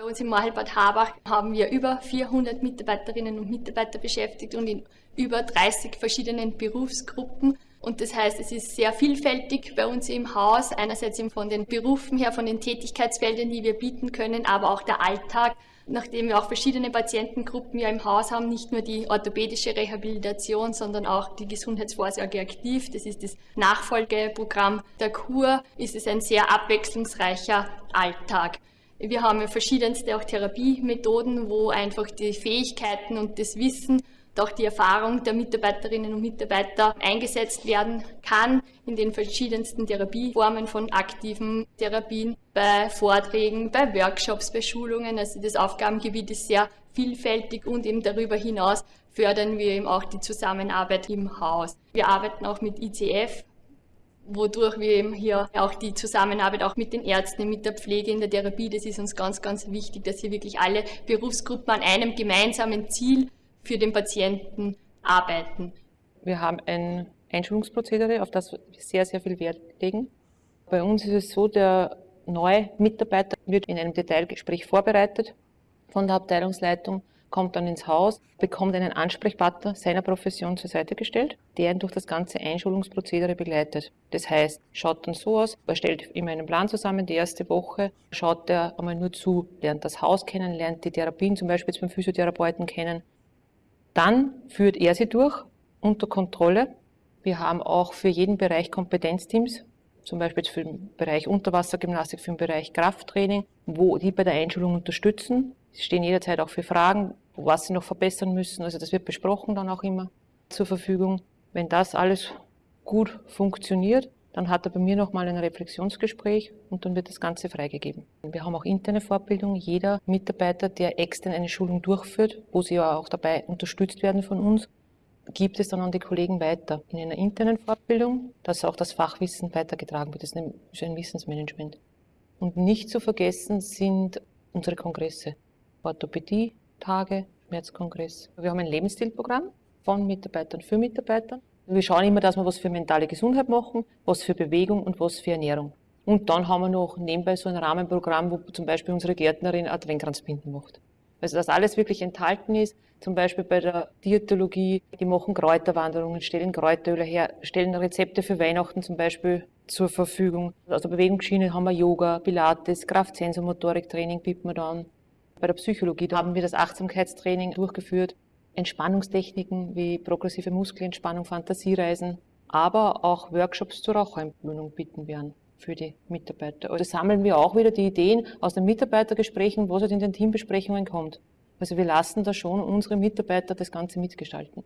Bei uns im Mahelbad Habach haben wir über 400 Mitarbeiterinnen und Mitarbeiter beschäftigt und in über 30 verschiedenen Berufsgruppen. Und das heißt, es ist sehr vielfältig bei uns im Haus, einerseits von den Berufen her, von den Tätigkeitsfeldern, die wir bieten können, aber auch der Alltag, nachdem wir auch verschiedene Patientengruppen ja im Haus haben, nicht nur die orthopädische Rehabilitation, sondern auch die Gesundheitsvorsorge aktiv. Das ist das Nachfolgeprogramm der Kur, ist es ein sehr abwechslungsreicher Alltag. Wir haben verschiedenste auch Therapiemethoden, wo einfach die Fähigkeiten und das Wissen auch die Erfahrung der Mitarbeiterinnen und Mitarbeiter eingesetzt werden kann in den verschiedensten Therapieformen von aktiven Therapien, bei Vorträgen, bei Workshops, bei Schulungen. Also das Aufgabengebiet ist sehr vielfältig und eben darüber hinaus fördern wir eben auch die Zusammenarbeit im Haus. Wir arbeiten auch mit ICF, wodurch wir eben hier auch die Zusammenarbeit auch mit den Ärzten, mit der Pflege in der Therapie, das ist uns ganz, ganz wichtig, dass hier wirklich alle Berufsgruppen an einem gemeinsamen Ziel für den Patienten arbeiten. Wir haben ein Einschulungsprozedere, auf das wir sehr, sehr viel Wert legen. Bei uns ist es so, der neue Mitarbeiter wird in einem Detailgespräch vorbereitet von der Abteilungsleitung, kommt dann ins Haus, bekommt einen Ansprechpartner seiner Profession zur Seite gestellt, der ihn durch das ganze Einschulungsprozedere begleitet. Das heißt, schaut dann so aus, er stellt immer einen Plan zusammen, die erste Woche schaut er einmal nur zu, lernt das Haus kennen, lernt die Therapien zum Beispiel beim Physiotherapeuten kennen, dann führt er sie durch unter Kontrolle. Wir haben auch für jeden Bereich Kompetenzteams, zum Beispiel für den Bereich Unterwassergymnastik, für den Bereich Krafttraining, wo die bei der Einschulung unterstützen. Sie stehen jederzeit auch für Fragen, was sie noch verbessern müssen. Also das wird besprochen dann auch immer zur Verfügung. Wenn das alles gut funktioniert, dann hat er bei mir nochmal ein Reflexionsgespräch und dann wird das Ganze freigegeben. Wir haben auch interne Fortbildung. Jeder Mitarbeiter, der extern eine Schulung durchführt, wo sie ja auch dabei unterstützt werden von uns, gibt es dann an die Kollegen weiter in einer internen Fortbildung, dass auch das Fachwissen weitergetragen wird. Das ist ein Wissensmanagement. Und nicht zu vergessen sind unsere Kongresse. Orthopädie, Tage, Schmerzkongress. Wir haben ein Lebensstilprogramm von Mitarbeitern für Mitarbeiter. Wir schauen immer, dass wir was für mentale Gesundheit machen, was für Bewegung und was für Ernährung. Und dann haben wir noch nebenbei so ein Rahmenprogramm, wo zum Beispiel unsere Gärtnerin Adventkranzbinden macht. Also dass alles wirklich enthalten ist, zum Beispiel bei der Diätologie, die machen Kräuterwanderungen, stellen Kräuteröle her, stellen Rezepte für Weihnachten zum Beispiel zur Verfügung. Aus der Bewegungsschiene haben wir Yoga, Pilates, Kraft-Sensomotorik-Training bieten wir dann. Bei der Psychologie haben wir das Achtsamkeitstraining durchgeführt. Entspannungstechniken wie progressive Muskelentspannung, Fantasiereisen, aber auch Workshops zur Raucherentwöhnung bieten wir an für die Mitarbeiter. Also sammeln wir auch wieder die Ideen aus den Mitarbeitergesprächen, was halt in den Teambesprechungen kommt. Also wir lassen da schon unsere Mitarbeiter das Ganze mitgestalten.